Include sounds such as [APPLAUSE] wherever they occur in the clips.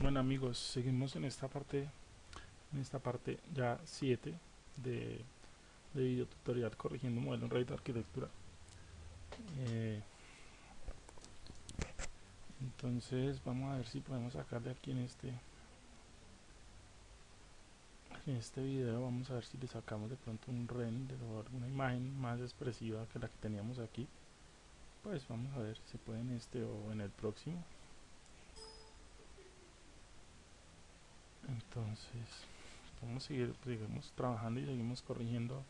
Bueno amigos, seguimos en esta parte, en esta parte ya 7 de, de video tutorial corrigiendo modelo en Revit de arquitectura. Eh, entonces vamos a ver si podemos sacarle aquí en este en este video vamos a ver si le sacamos de pronto un render o alguna imagen más expresiva que la que teníamos aquí pues vamos a ver si se puede en este o en el próximo entonces a seguir seguimos trabajando y seguimos corrigiendo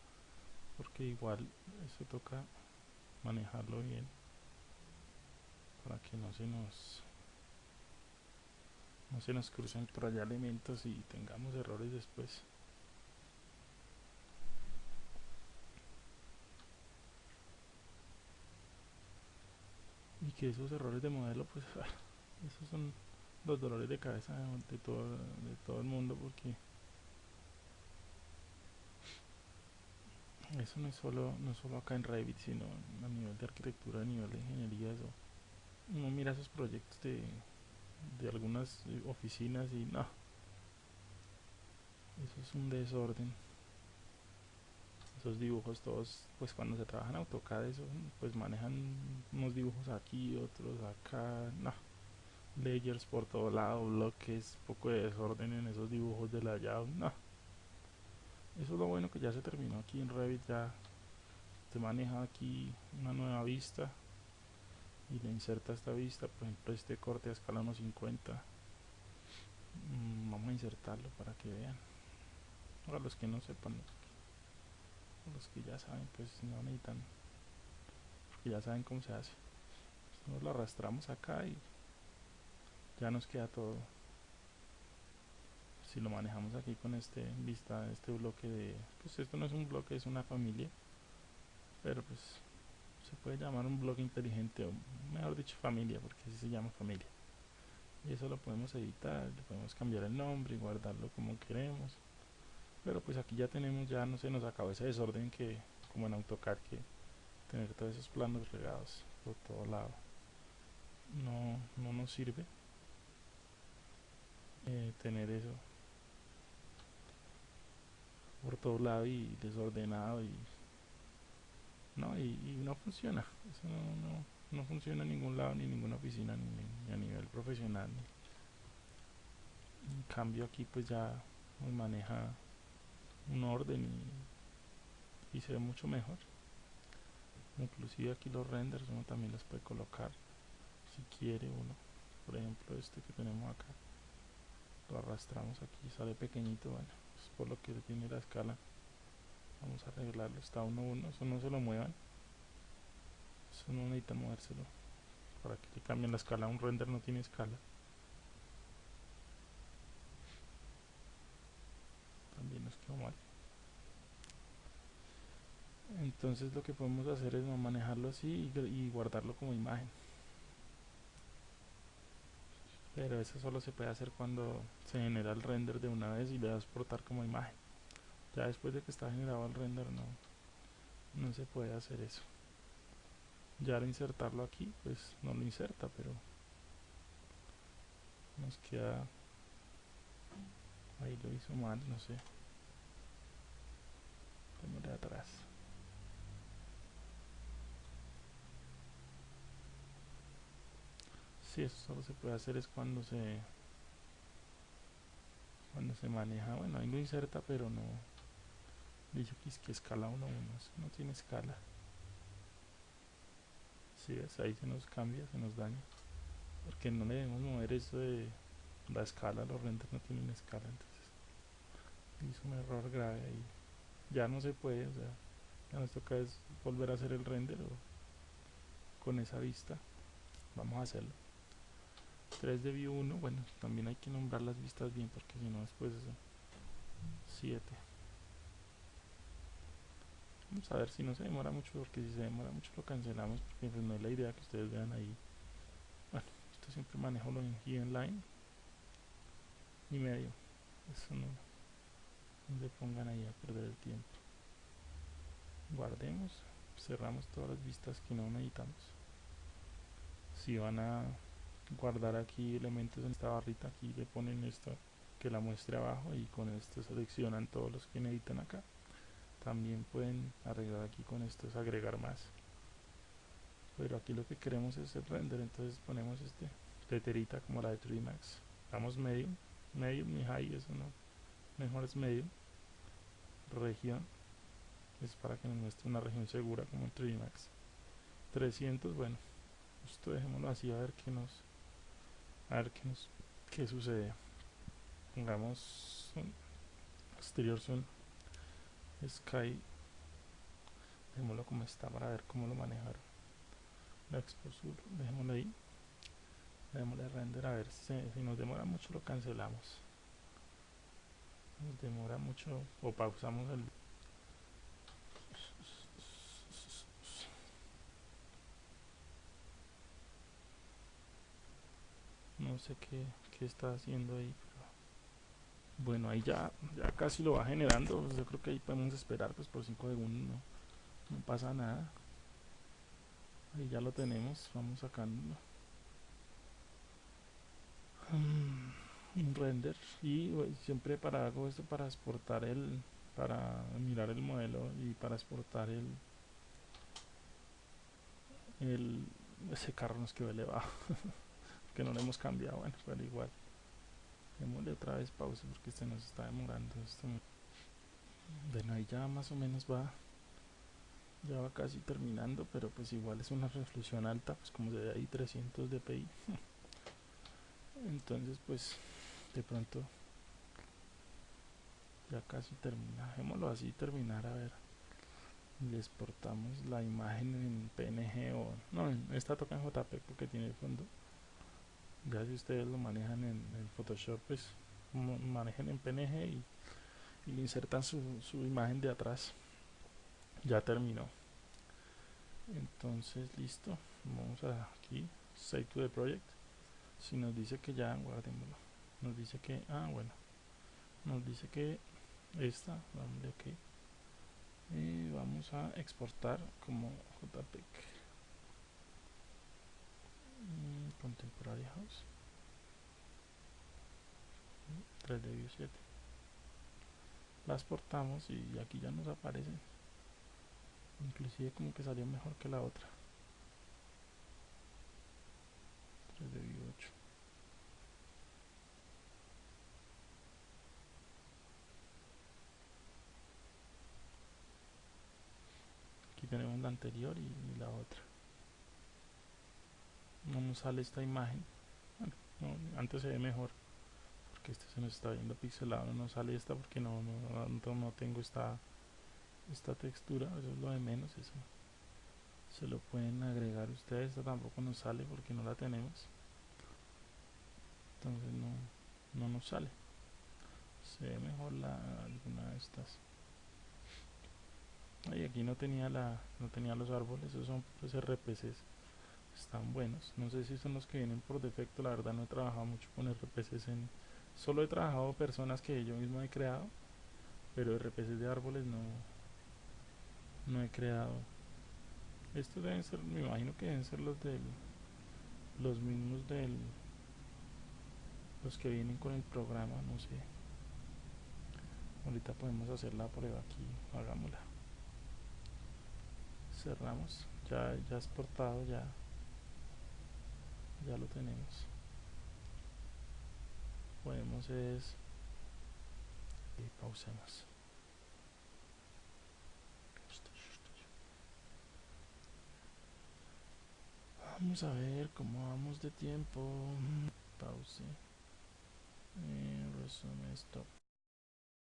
porque igual eso toca manejarlo bien para que no se nos no se nos crucen por allá elementos y tengamos errores después. Y que esos errores de modelo pues [LAUGHS] esos son los dolores de cabeza de todo, de todo el mundo porque eso no es solo no solo acá en Revit sino a nivel de arquitectura a nivel de ingeniería eso uno mira esos proyectos de, de algunas oficinas y no. Eso es un desorden. Esos dibujos todos pues cuando se trabaja en AutoCAD eso pues manejan unos dibujos aquí otros acá no layers por todo lado bloques poco de desorden en esos dibujos de la llave no. Eso es lo bueno que ya se terminó aquí en Revit ya se maneja aquí una nueva vista y le inserta esta vista por ejemplo este corte a escala 1.50 mm, vamos a insertarlo para que vean. Para los que no sepan los que ya saben pues no necesitan porque ya saben cómo se hace. Nos lo arrastramos acá y ya nos queda todo. Si lo manejamos aquí con este vista este bloque de pues esto no es un bloque es una familia. Pero pues se puede llamar un bloque inteligente o mejor dicho familia porque así se llama familia. Y eso lo podemos editar podemos cambiar el nombre y guardarlo como queremos. Pero pues aquí ya tenemos ya no se nos acabó ese desorden que como en AutoCAD que tener todos esos planos regados por todo lado no, no nos sirve eh, tener eso por todo lado y desordenado y no y, no funciona. Eso no, no, funciona en ningún lado ni en ninguna oficina ni, a nivel profesional en cambio aquí pues ya maneja un orden y, y se ve mucho mejor. Inclusive aquí los renders uno también los puede colocar si quiere uno. Por ejemplo este que tenemos acá lo arrastramos aquí sale pequeñito bueno es por lo que tiene la escala vamos a arreglarlo está 1 1 eso no se lo muevan eso no necesita movérselo para que le cambien la escala un render no tiene escala. También nos quedó mal. Entonces lo que podemos hacer es manejarlo así y, guardarlo como imagen pero eso solo se puede hacer cuando se genera el render de una vez y le da a exportar como imagen. Ya después de que está generado el render no no se puede hacer eso. Ya al insertarlo aquí pues no lo inserta pero nos queda ahí lo hizo mal no sé. De atrás si eso solo se puede hacer es cuando se cuando se maneja. Bueno ahí lo inserta pero no. Dice que es que escala 1 1 no tiene escala. Si ves ahí se nos cambia se nos daña. Porque no le debemos mover eso de la escala los renders no tienen escala entonces hizo un error grave ahí. Ya no se puede o sea ya nos toca es volver a hacer el render con esa vista. Vamos a hacerlo 3 de view 1 bueno también hay que nombrar las vistas bien porque si no después 7 vamos a ver si no se demora mucho porque si se demora mucho lo cancelamos porque pues no es la idea que ustedes vean ahí. Bueno esto siempre manejo lo en line y medio. Eso no, no se pongan ahí a perder el tiempo. Guardemos cerramos todas las vistas que no necesitamos. Si van a guardar aquí elementos en esta barrita aquí le ponen esto que la muestre abajo y con esto seleccionan todos los que necesitan acá. También pueden arreglar aquí con esto es agregar más. Pero aquí lo que queremos es el render entonces ponemos este leterita como la de 3D Max damos medium medium y high eso no mejor es medium región es para que nos muestre una región segura como en 3D Max 300 bueno esto dejémoslo así a ver qué nos a ver qué nos qué sucede. Pongamos exterior zoom. Sky. Dejémoslo como está para ver cómo lo manejaron la export sur dejémoslo ahí. Démosle render a ver si, si nos demora mucho lo cancelamos. Nos demora mucho o pausamos el no sé qué, qué está haciendo ahí bueno ahí ya ya casi lo va generando. Pues yo creo que ahí podemos esperar pues por 5 segundos no, no pasa nada. Ahí ya lo tenemos vamos sacando un render. Y siempre para hago esto para exportar el para mirar el modelo y para exportar el el ese carro nos quedó elevado [LAUGHS] que no lo hemos cambiado bueno pero igual. Démosle otra vez pausa porque este nos está demorando esto. Bueno ahí ya más o menos va ya va casi terminando pero pues igual es una resolución alta pues como se ve ahí 300 dpi [LAUGHS] entonces pues de pronto ya casi termina. Dejémoslo así terminar a ver. Le exportamos la imagen en png o no esta toca en jpeg porque tiene fondo ya si ustedes lo manejan en, photoshop pues manejen en png y, insertan su, su imagen de atrás. Ya terminó. Entonces listo. Vamos a aquí save to the project. Si nos dice que ya guardémoslo. Nos dice que ah bueno. Nos dice que esta vamos ok y vamos a exportar como jpeg contemporary house 3d view 7 la exportamos y aquí ya nos aparece inclusive como que salió mejor que la otra. 3d view 8 tenemos la anterior y, la otra no nos sale esta imagen. Antes se ve mejor porque este se nos está viendo pixelado no sale esta porque no, no, no tengo esta esta textura eso es lo de menos eso se lo pueden agregar ustedes esta tampoco nos sale porque no la tenemos. Entonces no, no nos sale. Se ve mejor la, alguna de estas. Y aquí no tenía la no tenía los árboles esos son pues RPCs están buenos. No sé si son los que vienen por defecto la verdad no he trabajado mucho con RPCs en solo he trabajado personas que yo mismo he creado pero RPCs de árboles no no he creado. Estos deben ser me imagino que deben ser los del los mismos del los que vienen con el programa no sé. Ahorita podemos hacer la prueba aquí hagámosla. Cerramos ya ya exportado ya ya lo tenemos. Podemos es y pausemos vamos a ver cómo vamos de tiempo. Pause. Eh, resume stop